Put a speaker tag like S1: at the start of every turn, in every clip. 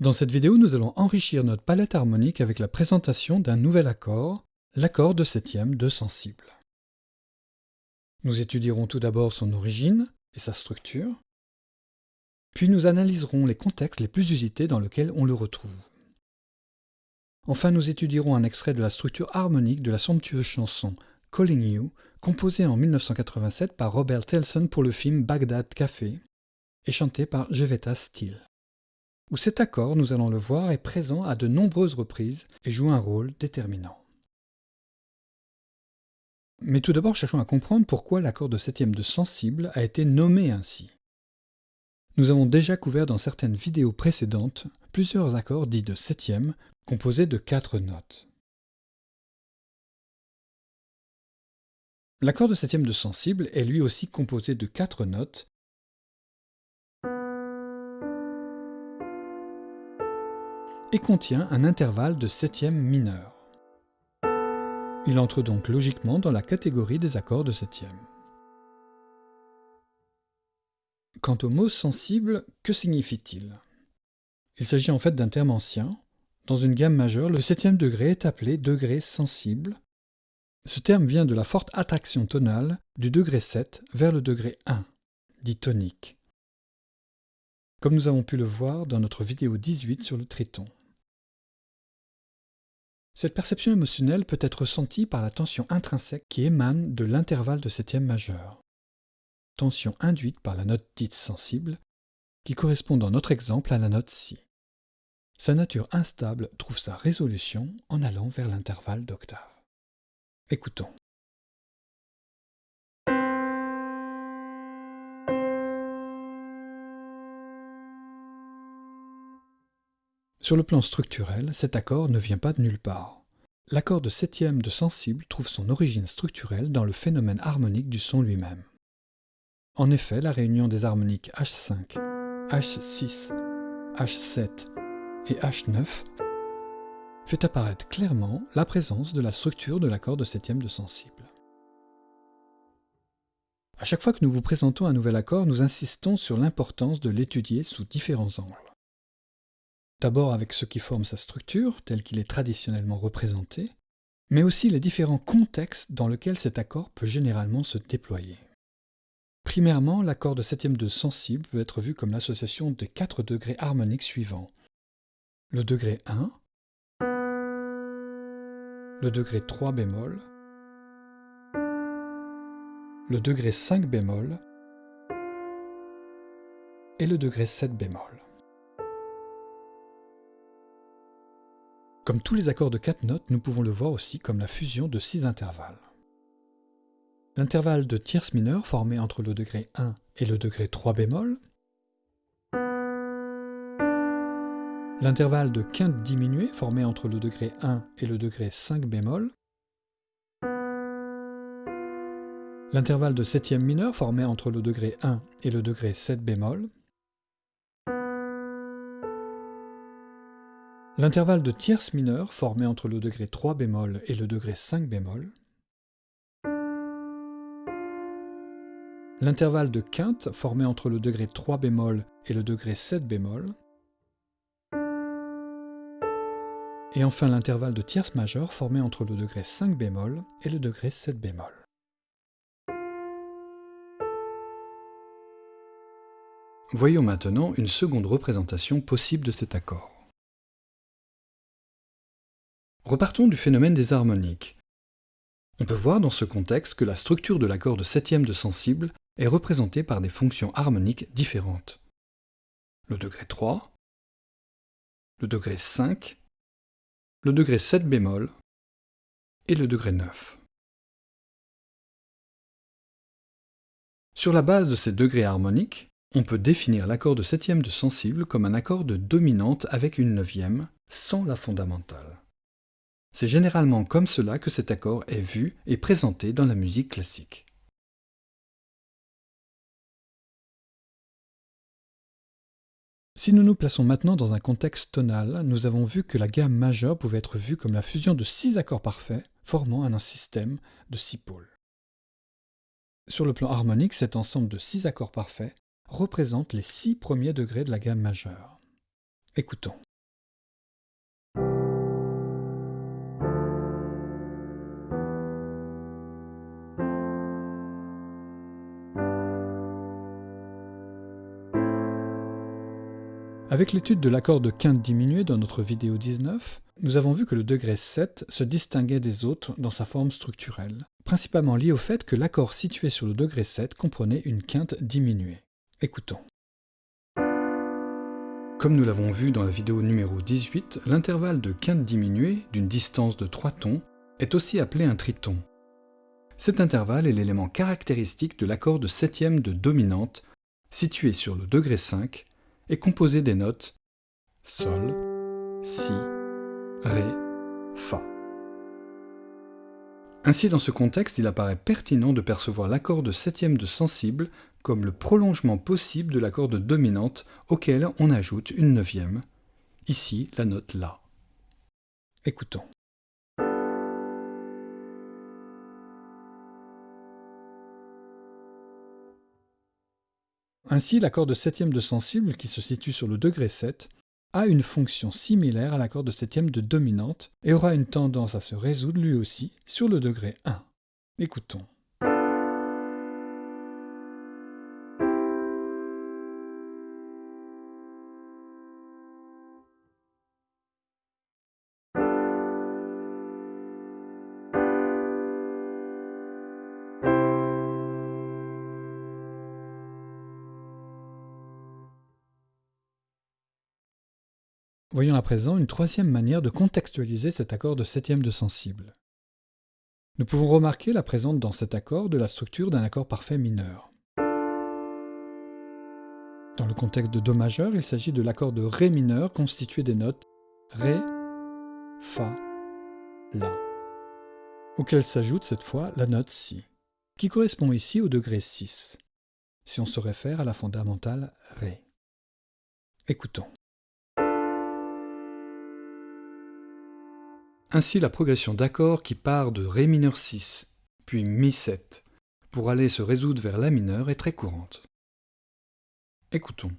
S1: Dans cette vidéo, nous allons enrichir notre palette harmonique avec la présentation d'un nouvel accord, l'accord de septième de sensible. Nous étudierons tout d'abord son origine et sa structure, puis nous analyserons les contextes les plus usités dans lesquels on le retrouve. Enfin, nous étudierons un extrait de la structure harmonique de la somptueuse chanson Calling You, composée en 1987 par Robert Telson pour le film Baghdad Café et chantée par Jevetta Steele où cet accord, nous allons le voir, est présent à de nombreuses reprises et joue un rôle déterminant. Mais tout d'abord, cherchons à comprendre pourquoi l'accord de septième de sensible a été nommé ainsi. Nous avons déjà couvert dans certaines vidéos précédentes plusieurs accords dits de septième, composés de quatre notes. L'accord de septième de sensible est lui aussi composé de quatre notes et contient un intervalle de septième mineur. Il entre donc logiquement dans la catégorie des accords de septième. Quant au mot sensible, que signifie-t-il Il s'agit en fait d'un terme ancien. Dans une gamme majeure, le septième degré est appelé degré sensible. Ce terme vient de la forte attraction tonale du degré 7 vers le degré 1, dit tonique, comme nous avons pu le voir dans notre vidéo 18 sur le triton. Cette perception émotionnelle peut être ressentie par la tension intrinsèque qui émane de l'intervalle de septième majeur. Tension induite par la note dite sensible, qui correspond dans notre exemple à la note Si. Sa nature instable trouve sa résolution en allant vers l'intervalle d'octave. Écoutons. Sur le plan structurel, cet accord ne vient pas de nulle part. L'accord de septième de sensible trouve son origine structurelle dans le phénomène harmonique du son lui-même. En effet, la réunion des harmoniques H5, H6, H7 et H9 fait apparaître clairement la présence de la structure de l'accord de septième de sensible. À chaque fois que nous vous présentons un nouvel accord, nous insistons sur l'importance de l'étudier sous différents angles. D'abord avec ce qui forme sa structure, tel qu'il est traditionnellement représenté, mais aussi les différents contextes dans lesquels cet accord peut généralement se déployer. Primairement, l'accord de septième de sensible peut être vu comme l'association des quatre degrés harmoniques suivants. Le degré 1, le degré 3 bémol, le degré 5 bémol et le degré 7 bémol. Comme tous les accords de quatre notes, nous pouvons le voir aussi comme la fusion de six intervalles. L'intervalle de tierce mineure formé entre le degré 1 et le degré 3 bémol, l'intervalle de quinte diminuée formé entre le degré 1 et le degré 5 bémol, l'intervalle de septième mineure formé entre le degré 1 et le degré 7 bémol, L'intervalle de tierce mineure formé entre le degré 3 bémol et le degré 5 bémol. L'intervalle de quinte formé entre le degré 3 bémol et le degré 7 bémol. Et enfin l'intervalle de tierce majeure formé entre le degré 5 bémol et le degré 7 bémol. Voyons maintenant une seconde représentation possible de cet accord. Repartons du phénomène des harmoniques. On peut voir dans ce contexte que la structure de l'accord de septième de sensible est représentée par des fonctions harmoniques différentes. Le degré 3, le degré 5, le degré 7 bémol et le degré 9. Sur la base de ces degrés harmoniques, on peut définir l'accord de septième de sensible comme un accord de dominante avec une neuvième, sans la fondamentale. C'est généralement comme cela que cet accord est vu et présenté dans la musique classique. Si nous nous plaçons maintenant dans un contexte tonal, nous avons vu que la gamme majeure pouvait être vue comme la fusion de six accords parfaits, formant un système de six pôles. Sur le plan harmonique, cet ensemble de six accords parfaits représente les six premiers degrés de la gamme majeure. Écoutons. Avec l'étude de l'accord de quinte diminué dans notre vidéo 19, nous avons vu que le degré 7 se distinguait des autres dans sa forme structurelle, principalement lié au fait que l'accord situé sur le degré 7 comprenait une quinte diminuée. Écoutons. Comme nous l'avons vu dans la vidéo numéro 18, l'intervalle de quinte diminuée d'une distance de 3 tons est aussi appelé un triton. Cet intervalle est l'élément caractéristique de l'accord de septième de dominante situé sur le degré 5 est composé des notes Sol, Si, Ré, Fa. Ainsi, dans ce contexte, il apparaît pertinent de percevoir l'accord de septième de sensible comme le prolongement possible de l'accord de dominante auquel on ajoute une neuvième, ici la note La. Écoutons. Ainsi, l'accord de septième de sensible, qui se situe sur le degré 7, a une fonction similaire à l'accord de septième de dominante et aura une tendance à se résoudre lui aussi sur le degré 1. Écoutons. Voyons à présent une troisième manière de contextualiser cet accord de septième de sensible. Nous pouvons remarquer la présence dans cet accord de la structure d'un accord parfait mineur. Dans le contexte de Do majeur, il s'agit de l'accord de Ré mineur constitué des notes Ré, Fa, La, auquel s'ajoute cette fois la note Si, qui correspond ici au degré 6, si on se réfère à la fondamentale Ré. Écoutons. Ainsi la progression d'accords qui part de Ré mineur 6, puis Mi 7, pour aller se résoudre vers La mineur est très courante. Écoutons.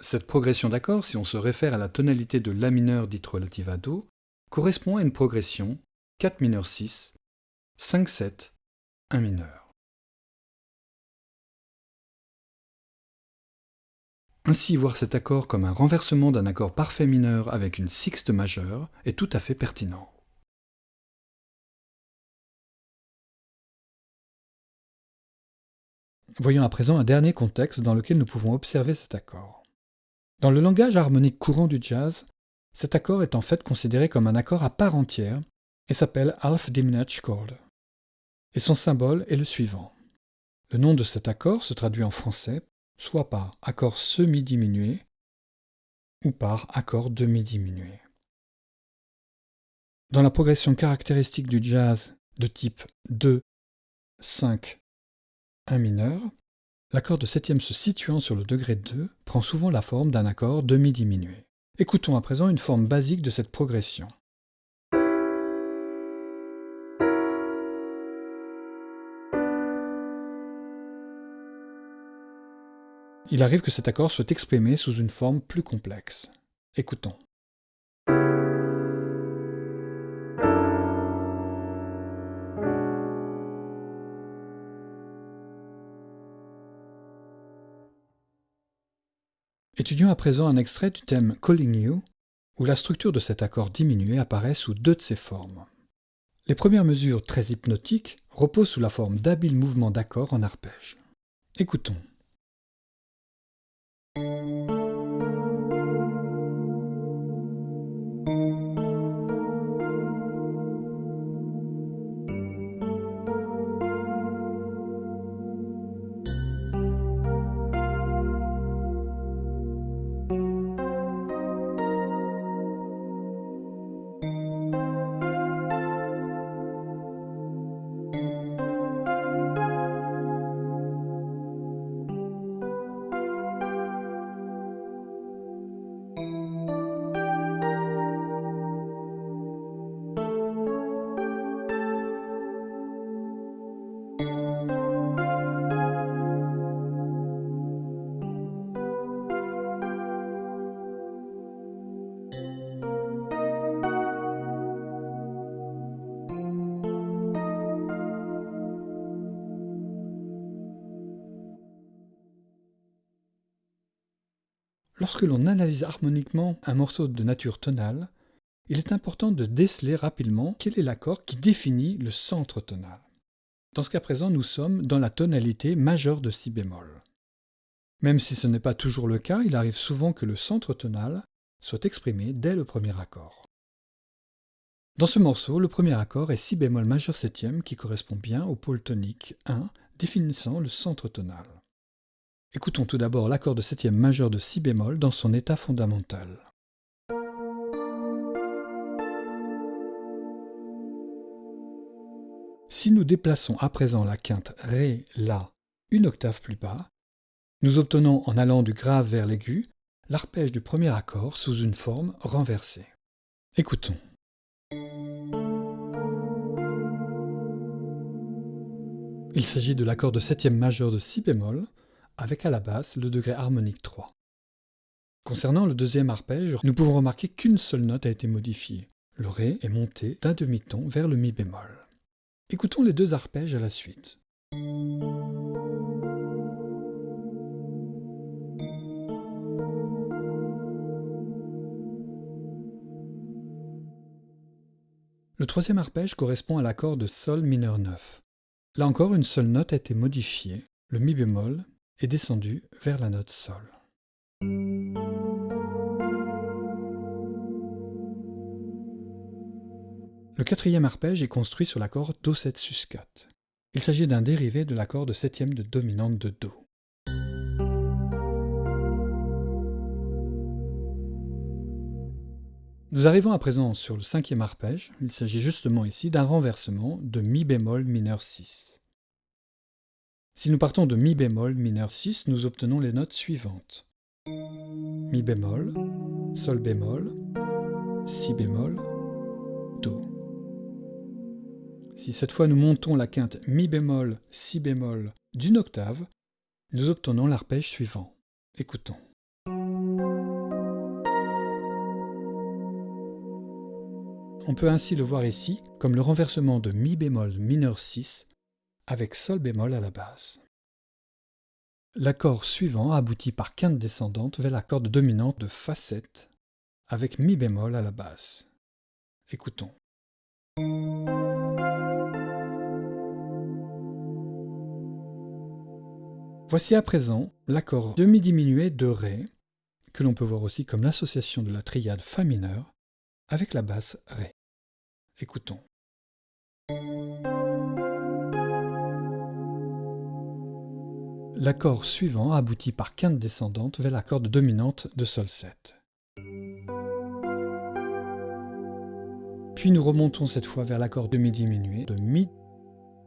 S1: Cette progression d'accords, si on se réfère à la tonalité de La mineur dite relative à Do, correspond à une progression 4 mineur 6, 5 7, 1 mineur. Ainsi, voir cet accord comme un renversement d'un accord parfait mineur avec une sixte majeure est tout à fait pertinent. Voyons à présent un dernier contexte dans lequel nous pouvons observer cet accord. Dans le langage harmonique courant du jazz, cet accord est en fait considéré comme un accord à part entière et s'appelle half diminished chord. Et son symbole est le suivant. Le nom de cet accord se traduit en français soit par accord semi-diminué ou par accord demi-diminué. Dans la progression caractéristique du jazz de type 2, 5, 1 mineur, l'accord de septième se situant sur le degré 2 prend souvent la forme d'un accord demi-diminué. Écoutons à présent une forme basique de cette progression. Il arrive que cet accord soit exprimé sous une forme plus complexe. Écoutons. Étudions à présent un extrait du thème Calling You, où la structure de cet accord diminué apparaît sous deux de ses formes. Les premières mesures très hypnotiques reposent sous la forme d'habiles mouvements d'accords en arpège. Écoutons. Lorsque l'on analyse harmoniquement un morceau de nature tonale, il est important de déceler rapidement quel est l'accord qui définit le centre tonal. Dans ce cas présent, nous sommes dans la tonalité majeure de si bémol. Même si ce n'est pas toujours le cas, il arrive souvent que le centre tonal soit exprimé dès le premier accord. Dans ce morceau, le premier accord est si bémol majeur septième qui correspond bien au pôle tonique 1 définissant le centre tonal. Écoutons tout d'abord l'accord de septième majeur de si bémol dans son état fondamental. Si nous déplaçons à présent la quinte Ré, La une octave plus bas, nous obtenons en allant du grave vers l'aigu l'arpège du premier accord sous une forme renversée. Écoutons. Il s'agit de l'accord de septième majeur de si bémol, avec à la basse le degré harmonique 3. Concernant le deuxième arpège, nous pouvons remarquer qu'une seule note a été modifiée. Le Ré est monté d'un demi-ton vers le Mi bémol. Écoutons les deux arpèges à la suite. Le troisième arpège correspond à l'accord de Sol mineur 9. Là encore, une seule note a été modifiée, le Mi bémol est descendu vers la note Sol. Le quatrième arpège est construit sur l'accord Do7 sus 4. Il s'agit d'un dérivé de l'accord de septième de dominante de Do. Nous arrivons à présent sur le cinquième arpège. Il s'agit justement ici d'un renversement de Mi bémol mineur 6. Si nous partons de Mi bémol mineur 6, nous obtenons les notes suivantes. Mi bémol, Sol bémol, Si bémol, Do. Si cette fois nous montons la quinte Mi bémol, Si bémol d'une octave, nous obtenons l'arpège suivant. Écoutons. On peut ainsi le voir ici comme le renversement de Mi bémol mineur 6 avec Sol bémol à la base. L'accord suivant aboutit par quinte descendante vers l'accord dominante de Fa 7 avec Mi bémol à la basse. Écoutons. Voici à présent l'accord demi-diminué de Ré, que l'on peut voir aussi comme l'association de la triade Fa mineur avec la basse Ré. Écoutons. L'accord suivant aboutit par quinte descendante vers l'accord dominante de Sol 7. Puis nous remontons cette fois vers l'accord demi-diminué de Mi,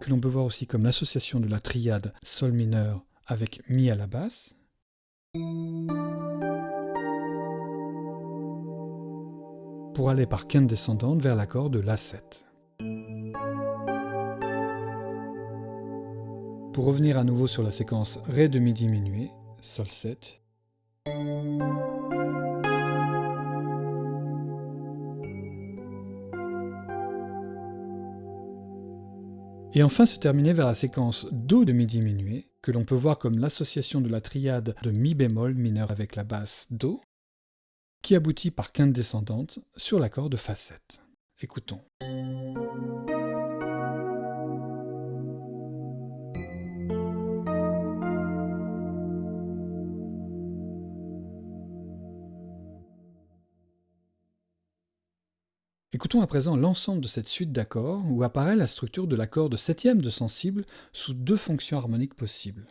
S1: que l'on peut voir aussi comme l'association de la triade Sol mineur avec Mi à la basse. pour aller par quinte descendante vers l'accord de La7. Pour revenir à nouveau sur la séquence Ré demi diminué, Sol 7. Et enfin se terminer vers la séquence Do demi diminué, que l'on peut voir comme l'association de la triade de Mi bémol mineur avec la basse Do, qui aboutit par quinte descendante sur l'accord de Fa 7. Écoutons. Écoutons à présent l'ensemble de cette suite d'accords où apparaît la structure de l'accord de septième de sensible sous deux fonctions harmoniques possibles.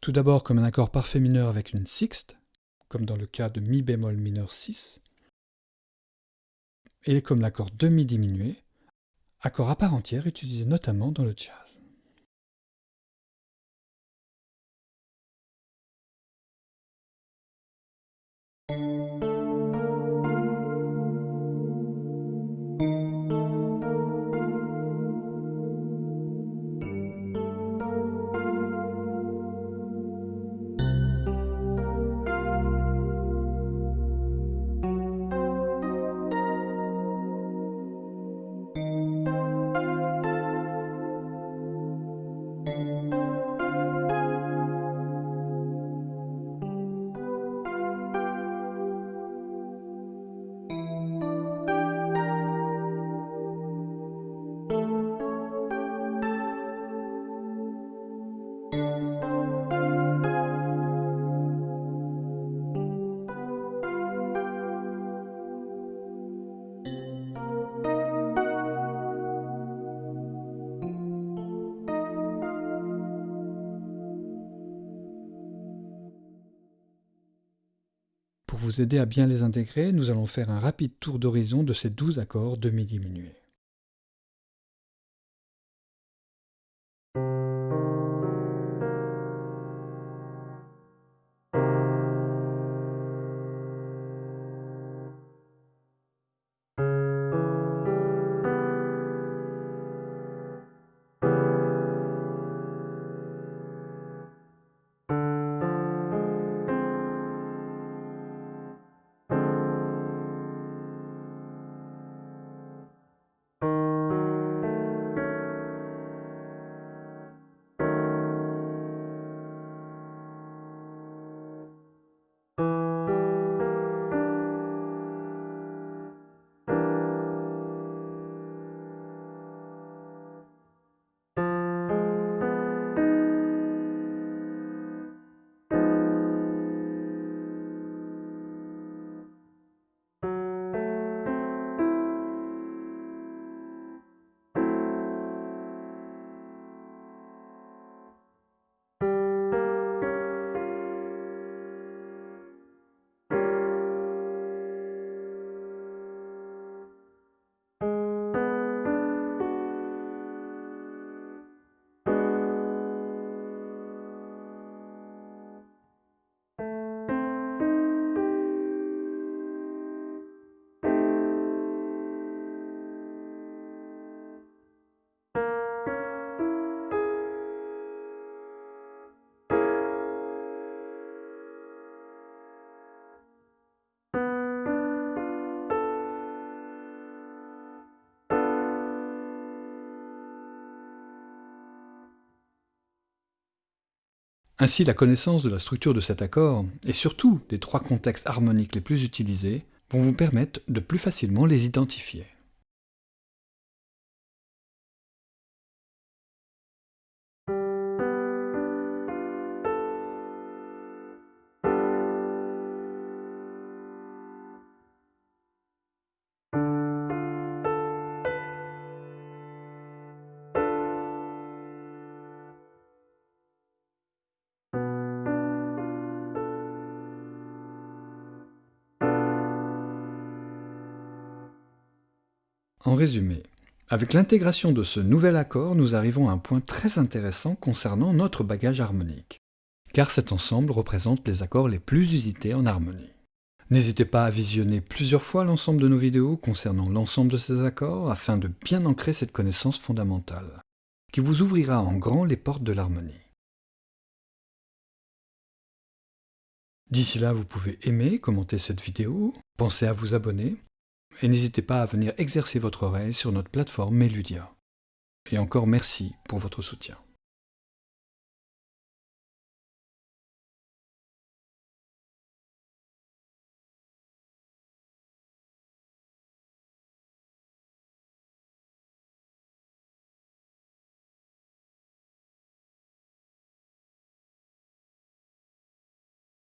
S1: Tout d'abord comme un accord parfait mineur avec une sixte, comme dans le cas de mi bémol mineur 6, et comme l'accord demi diminué, accord à part entière utilisé notamment dans le jazz. Vous aider à bien les intégrer, nous allons faire un rapide tour d'horizon de ces 12 accords demi-diminués. Ainsi, la connaissance de la structure de cet accord, et surtout des trois contextes harmoniques les plus utilisés, vont vous permettre de plus facilement les identifier. En résumé, avec l'intégration de ce nouvel accord, nous arrivons à un point très intéressant concernant notre bagage harmonique, car cet ensemble représente les accords les plus usités en harmonie. N'hésitez pas à visionner plusieurs fois l'ensemble de nos vidéos concernant l'ensemble de ces accords afin de bien ancrer cette connaissance fondamentale, qui vous ouvrira en grand les portes de l'harmonie. D'ici là, vous pouvez aimer, commenter cette vidéo, penser à vous abonner et n'hésitez pas à venir exercer votre oreille sur notre plateforme Meludia. Et encore merci pour votre soutien.